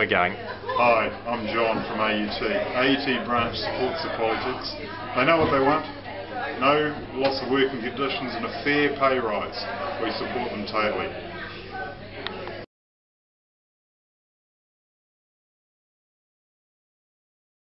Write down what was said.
we going. Hi, I'm John from AUT. AUT branch supports the politics. They know what they want. No loss of working conditions and a fair pay rise. We support them totally.